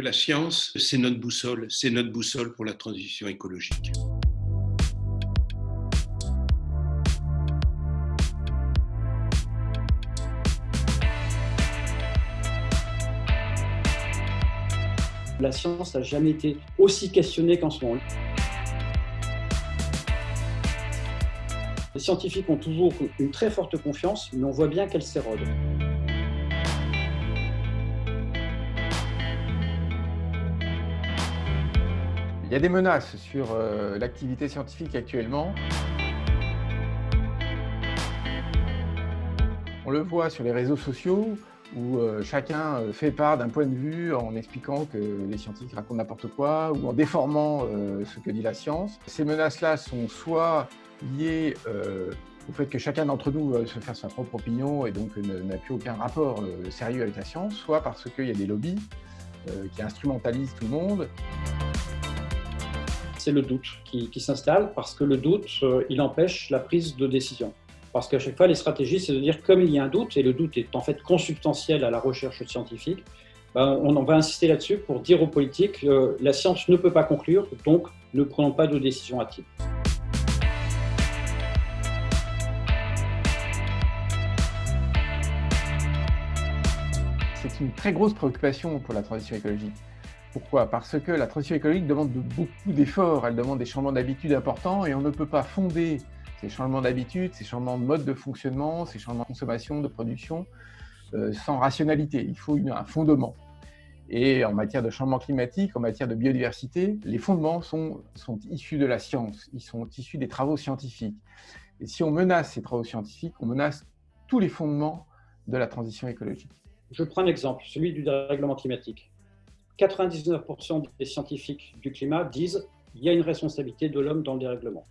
La science, c'est notre boussole, c'est notre boussole pour la transition écologique. La science n'a jamais été aussi questionnée qu'en ce moment. Les scientifiques ont toujours une très forte confiance, mais on voit bien qu'elle s'érode. Il y a des menaces sur euh, l'activité scientifique actuellement. On le voit sur les réseaux sociaux où euh, chacun euh, fait part d'un point de vue en expliquant que les scientifiques racontent n'importe quoi ou en déformant ce que dit la science. Ces menaces-là sont soit liées au fait que chacun d'entre nous veut se faire sa propre opinion et donc n'a plus aucun rapport sérieux avec la science, soit parce qu'il y a des lobbies qui instrumentalisent tout le monde c'est le doute qui, s'installe parce que le doute, euh, il empêche la prise de décision. Parce qu'à chaque fois, les stratégies, c'est de dire comme il y a un doute, et le doute est en fait consubstantiel à la recherche scientifique, ben, on, va insister là-dessus pour dire aux politiques euh, la science ne peut pas conclure, donc ne prenons pas de décision hâtive. C'est une très grosse préoccupation pour la transition écologique. Pourquoi? Parce que la transition écologique demande beaucoup d'efforts, elle demande des changements d'habitude importants et on ne peut pas fonder ces changements d'habitude, ces changements de mode de fonctionnement, ces changements de consommation, de production, euh, sans rationalité. Il faut un fondement. Et en matière de changement climatique, en matière de biodiversité, les fondements sont, sont issus de la science, ils sont issus des travaux scientifiques. Et si on menace ces travaux scientifiques, on menace tous les fondements de la transition écologique. Je prends un exemple, celui du dérèglement climatique. 99% des scientifiques du climat disent qu'il y a une responsabilité de l'homme dans le dérèglement.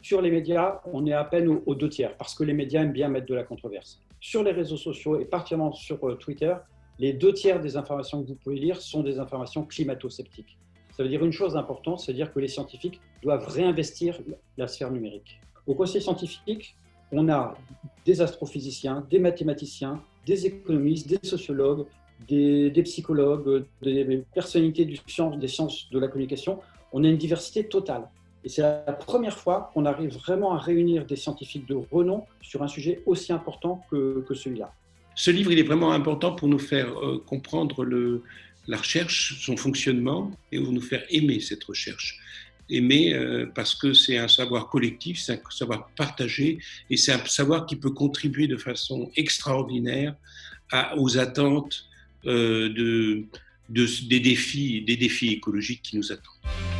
Sur les médias, on est à peine aux, deux tiers, parce que les médias aiment bien mettre de la controverse. Sur les réseaux sociaux, et particulièrement sur euh, Twitter, les deux tiers des informations que vous pouvez lire sont des informations climato-sceptiques. Ça veut dire une chose importante, c'est dire que les scientifiques doivent réinvestir la sphère numérique. Au conseil scientifique, on a des astrophysiciens, des mathématiciens, des économistes, des sociologues, des, psychologues, des personnalités du des sciences de la communication. On a une diversité totale. Et c'est la première fois qu'on arrive vraiment à réunir des scientifiques de renom sur un sujet aussi important que, celui-là. Ce livre, il est vraiment important pour nous faire euh, comprendre la recherche, son fonctionnement, et pour nous faire aimer cette recherche. Aimer euh, parce que c'est un savoir collectif, c'est un savoir partagé, et c'est un savoir qui peut contribuer de façon extraordinaire aux attentes euh, de, des, défis, des défis écologiques qui nous attendent.